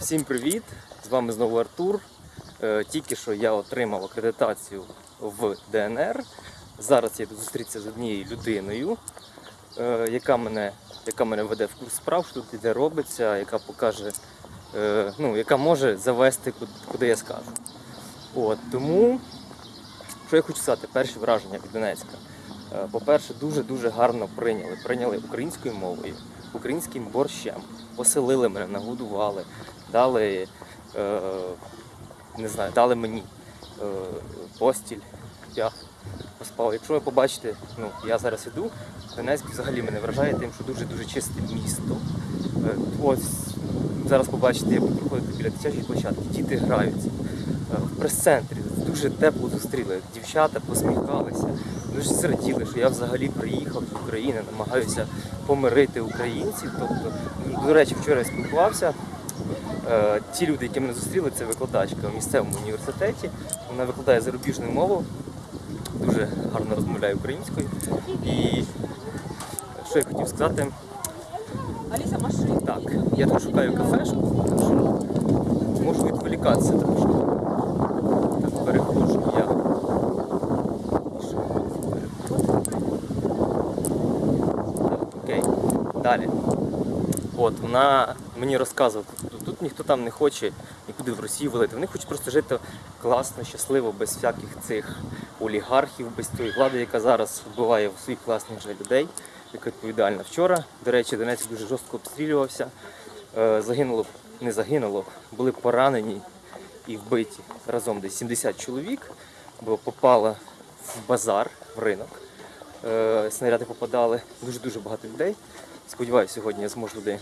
Всім привіт! З вами знову Артур. Е, Тільки що я отримав акредитацію в ДНР. Зараз я зустрітися з однією людиною, е, яка мене, яка мене веде в курс справ, що тут іде робиться, яка покаже, е, ну, яка може завести куди, я скажу. От, тому, що я хочу сказати, перші враження від Донецька. По-перше, дуже-дуже гарно прийняли. Прийняли українською мовою, українським борщем, поселили мене, нагодували, дали, е, не знаю, дали мені е, постіль. Я поспав. Якщо ви побачите, ну, я зараз іду, Донецьк взагалі мене вражає тим, що дуже-дуже чисте місто. Е, ось зараз побачите, я буду проходити біля дитячої площадки, діти граються. Е, В прес-центрі дуже тепло зустріли. Дівчата посміхалися, дуже зраділи, що я взагалі приїхав з України, намагаюся помирити українців. Тобто, до речі, вчора я спілкувався. Е, Ті люди, які мене зустріли, це викладачка в місцевому університеті. Вона викладає зарубіжну мову, дуже гарно розмовляє українською. І що я хотів сказати, машина. так, я тут шукаю кафешку, можу відволікатися трошки. Так, переходжу я. Так, окей. Далі. От, вона мені розказувала, тут, тут ніхто там не хоче нікуди в Росію валити. Вони хочуть просто жити класно, щасливо, без всяких цих олігархів, без тої влади, яка зараз вбиває в своїх власних же людей, яка відповідальна. Вчора, до речі, Донець дуже жорстко обстрілювався. Е, Загинуло, не загинуло, були поранені і вбиті разом десь 70 чоловік, бо попала в базар, в ринок. Е, Снаряди попадали дуже-дуже багато людей. Сподіваюся, сьогодні я зможу туди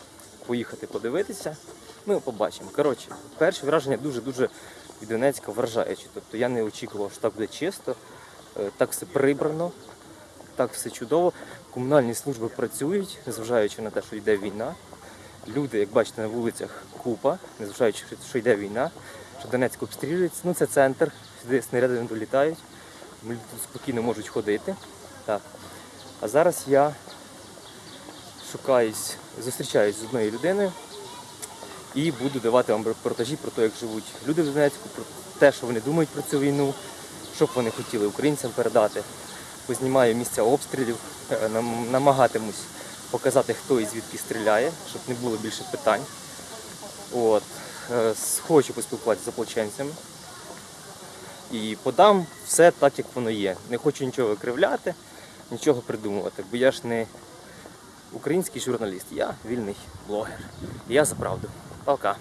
поїхати подивитися. Ми побачимо. Коротше, перші враження дуже-дуже від Донецька вражаючі. Тобто я не очікував, що так буде чисто, е, так все прибрано, так все чудово. Комунальні служби працюють, незважаючи на те, що йде війна. Люди, як бачите, на вулицях купа, незважаючи, що йде війна, що Донецьк обстрілюється. Ну це центр, сюди снаряди не долітають. Люди тут спокійно можуть ходити. Так. А зараз я шукаюсь, зустрічаюсь з одною людиною і буду давати вам репортажі про те, як живуть люди в Донецьку, про те, що вони думають про цю війну, що б вони хотіли українцям передати. Познімаю місця обстрілів, е, намагатимусь показати, хто і звідки стріляє, щоб не було більше питань. От. Е, Хочу поспілкуватися з ополченцями. І подам все так, як воно є. Не хочу нічого викривляти, нічого придумувати, бо я ж не український журналіст, я вільний блогер. Я за правду. Пока.